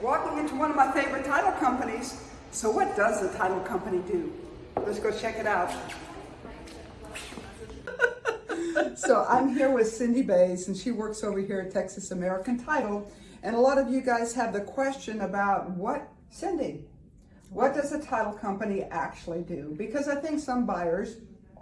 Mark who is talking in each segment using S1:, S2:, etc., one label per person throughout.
S1: walking into one of my favorite title companies. So what does the title company do? Let's go check it out. so I'm here with Cindy Bays and she works over here at Texas American Title. And a lot of you guys have the question about what, Cindy, what does a title company actually do? Because I think some buyers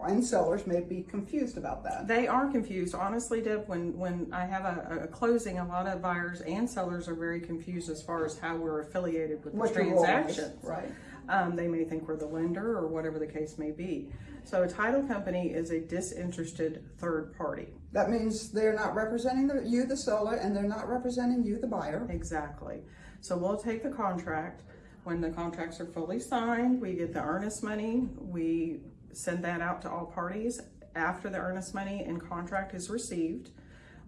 S1: and sellers may be confused about that.
S2: They are confused. Honestly, Deb, when, when I have a, a closing, a lot of buyers and sellers are very confused as far as how we're affiliated with the
S1: What your role is,
S2: transaction.
S1: right.
S2: Um, they may think we're the lender or whatever the case may be. So a title company is a disinterested third party.
S1: That means they're not representing the, you, the seller, and they're not representing you, the buyer.
S2: Exactly. So we'll take the contract. When the contracts are fully signed, we get the earnest money. We send that out to all parties. After the earnest money and contract is received,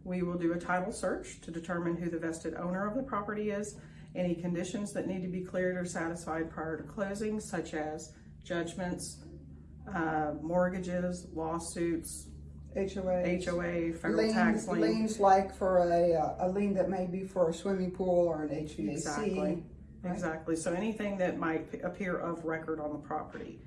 S2: we will do a title search to determine who the vested owner of the property is, any conditions that need to be cleared or satisfied prior to closing, such as judgments, uh, mortgages, lawsuits,
S1: HOA.
S2: HOA, federal
S1: Liens,
S2: tax lien.
S1: liens like for a, uh, a lien that may be for a swimming pool or an HVAC.
S2: Exactly.
S1: right?
S2: Exactly. So anything that might appear of record on the property.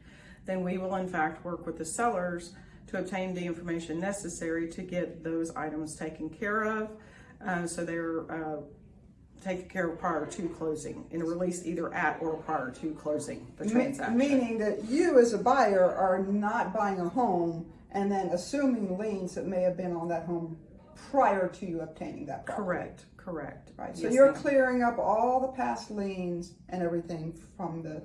S2: Then we will in fact work with the sellers to obtain the information necessary to get those items taken care of. Uh, so they're, uh, taken care of prior to closing and released either at or prior to closing the transaction.
S1: Meaning that you as a buyer are not buying a home and then assuming liens that may have been on that home prior to you obtaining that property.
S2: Correct, correct.
S1: Right, so
S2: Yes,
S1: you're clearing up all the past liens and everything from the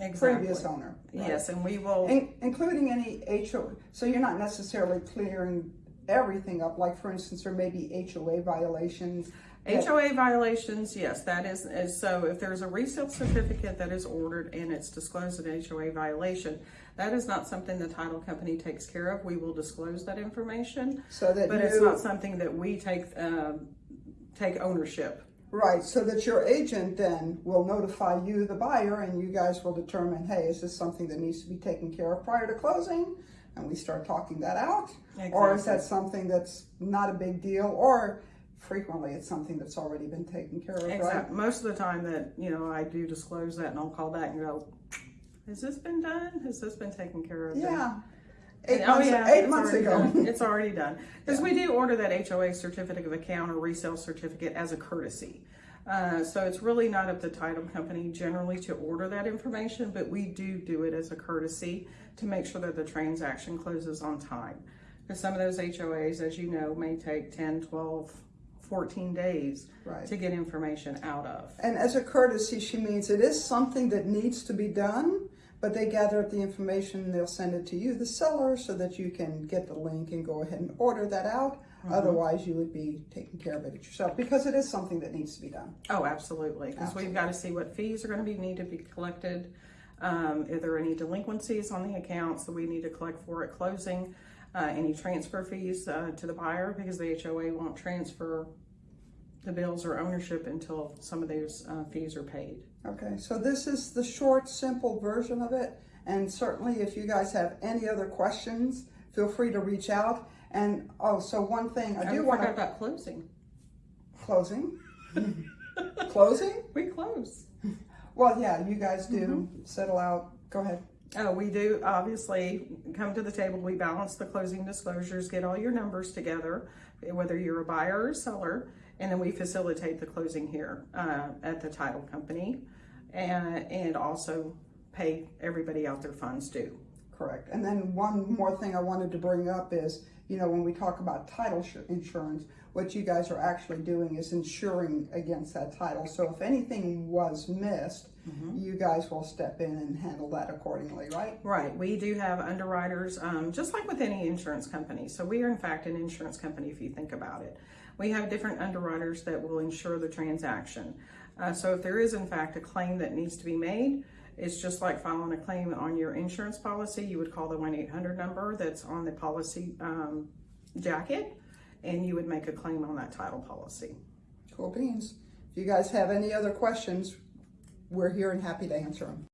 S2: Exactly.
S1: previous owner. right?
S2: Yes, and we will.
S1: In- including any HOA, so you're not necessarily clearing everything up, like for instance, there may be HOA violations.
S2: HOA violations, yes, that is, is, so if there's a resale certificate that is ordered and it's disclosed an HOA violation, that is not something the title company takes care of. We will disclose that information,
S1: So that
S2: but it's not something that we take, um, take ownership.
S1: Right, so that your agent then will notify you, the buyer, and you guys will determine, hey, is this something that needs to be taken care of prior to closing? And we start talking that out. Or is that something that's not a big deal, or frequently it's something that's already been taken care of, right?
S2: Most of the time that, you know, I do disclose that and I'll call back and go, has this been done? Has this been taken care of?
S1: Yeah. Eight
S2: Oh,
S1: months,
S2: yeah,
S1: eight
S2: it's
S1: months
S2: already
S1: ago.
S2: done. It's already done. Because we do order that HOA certificate of account or resale certificate as a courtesy. Uh, so it's really not up to title company generally to order that information, but we do do it as a courtesy to make sure that the transaction closes on time. Because some of those HOAs, as you know, may take 10, 12, 14 days
S1: Right.
S2: to get information out of.
S1: And as a courtesy, she means it is something that needs to be done, but they gather up the information they'll send it to you, the seller, so that you can get the link and go ahead and order that out. Otherwise, you would be taking care of it yourself because it is something that needs to be done.
S2: Oh, absolutely, because we've got to see what fees are going to be, need to be collected. Um, if there are any delinquencies on the accounts that we need to collect for at closing, uh, any transfer fees, uh, to the buyer, because the HOA won't transfer the bills or ownership until some of those, uh, fees are paid.
S1: Okay, so this is the short, simple version of it. And certainly if you guys have any other questions, feel free to reach out. And, oh, so one thing, I
S2: I
S1: do
S2: do
S1: want to,
S2: about closing.
S1: closing? Closing?
S2: We close.
S1: Well, yeah, you guys do
S2: Mm-hmm.
S1: settle out. Go ahead.
S2: Oh, we do obviously come to the table. We balance the closing disclosures, get all your numbers together, whether you're a buyer or a seller, and then we facilitate the closing here uh, at the title company, and and also pay everybody out their funds due.
S1: Correct. And then one more thing I wanted to bring up is, you know, when we talk about title insurance, what you guys are actually doing is insuring against that title. So if anything was missed, you guys will step in and handle that accordingly, right?
S2: Right. We do have underwriters, um, just like with any insurance company. So we are in fact an insurance company if you think about it. We have different underwriters that will insure the transaction. Uh, so if there is in fact a claim that needs to be made, it's just like filing a claim on your insurance policy. You would call the 1-800 number that's on the policy um, jacket and you would make a claim on that title policy.
S1: Cool beans. If you guys have any other questions, we're here and happy to answer them.